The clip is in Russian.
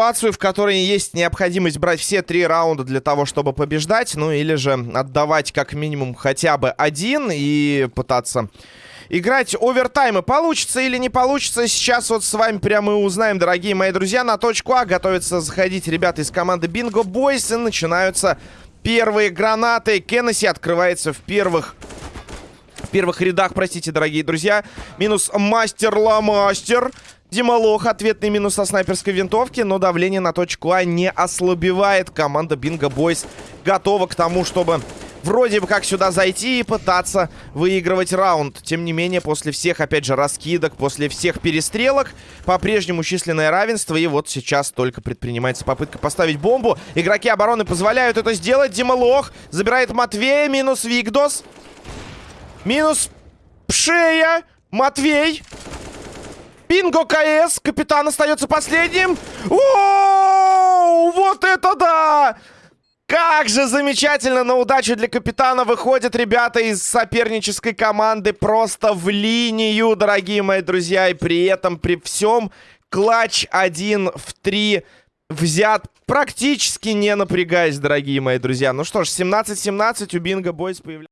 ситуацию, в которой есть необходимость брать все три раунда для того, чтобы побеждать, ну или же отдавать как минимум хотя бы один и пытаться играть овертаймы. Получится или не получится, сейчас вот с вами прямо и узнаем, дорогие мои друзья. На точку А готовятся заходить ребята из команды Бинго Бойс и начинаются первые гранаты. Кеннесси открывается в первых... Первых рядах, простите, дорогие друзья. Минус мастер-ла-мастер. Дималох, ответный минус со снайперской винтовки, но давление на точку А не ослабевает. Команда Бинго Бойс готова к тому, чтобы вроде бы как сюда зайти и пытаться выигрывать раунд. Тем не менее, после всех, опять же, раскидок, после всех перестрелок, по-прежнему численное равенство. И вот сейчас только предпринимается попытка поставить бомбу. Игроки обороны позволяют это сделать. Дималох забирает Матвея, минус Викдос. Минус Пшея. Матвей. Бинго КС. Капитан остается последним. О, вот это да! Как же замечательно на удачу для капитана выходят ребята из сопернической команды просто в линию, дорогие мои друзья. И при этом, при всем, клатч 1 в 3 взят практически не напрягаясь, дорогие мои друзья. Ну что ж, 17-17 у Бинго Бойс появляется.